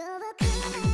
Double cream.